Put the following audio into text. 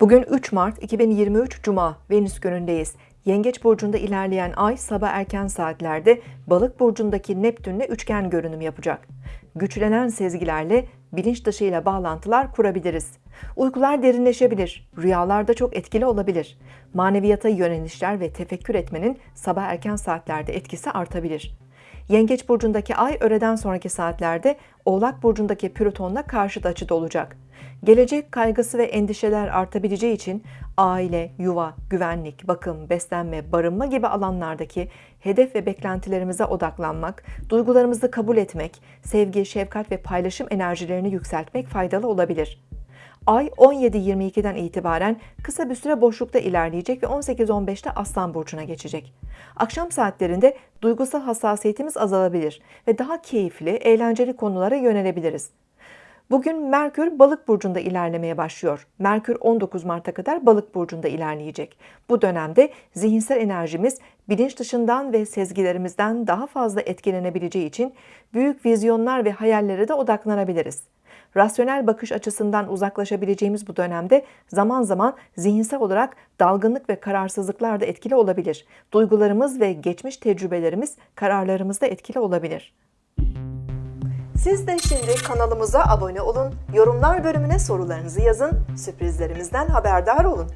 Bugün 3 Mart 2023 Cuma Venüs günündeyiz. Yengeç burcunda ilerleyen ay sabah erken saatlerde Balık burcundaki Neptünle üçgen görünüm yapacak. Güçlenen sezgilerle bilinç dışıyla bağlantılar kurabiliriz. Uykular derinleşebilir, rüyalarda çok etkili olabilir. Maneviyata yönelişler ve tefekkür etmenin sabah erken saatlerde etkisi artabilir. Yengeç burcundaki ay öğleden sonraki saatlerde Oğlak burcundaki Plüton'la karşıt açıda olacak. Gelecek kaygısı ve endişeler artabileceği için aile, yuva, güvenlik, bakım, beslenme, barınma gibi alanlardaki hedef ve beklentilerimize odaklanmak, duygularımızı kabul etmek, sevgi, şefkat ve paylaşım enerjilerini yükseltmek faydalı olabilir. Ay 17.22'den itibaren kısa bir süre boşlukta ilerleyecek ve 18.15'te Aslan Burcu'na geçecek. Akşam saatlerinde duygusal hassasiyetimiz azalabilir ve daha keyifli, eğlenceli konulara yönelebiliriz. Bugün Merkür Balık burcunda ilerlemeye başlıyor. Merkür 19 Mart'a kadar Balık burcunda ilerleyecek. Bu dönemde zihinsel enerjimiz bilinç dışından ve sezgilerimizden daha fazla etkilenebileceği için büyük vizyonlar ve hayallere de odaklanabiliriz. Rasyonel bakış açısından uzaklaşabileceğimiz bu dönemde zaman zaman zihinsel olarak dalgınlık ve kararsızlıklar da etkili olabilir. Duygularımız ve geçmiş tecrübelerimiz kararlarımızda etkili olabilir. Siz de şimdi kanalımıza abone olun, yorumlar bölümüne sorularınızı yazın, sürprizlerimizden haberdar olun.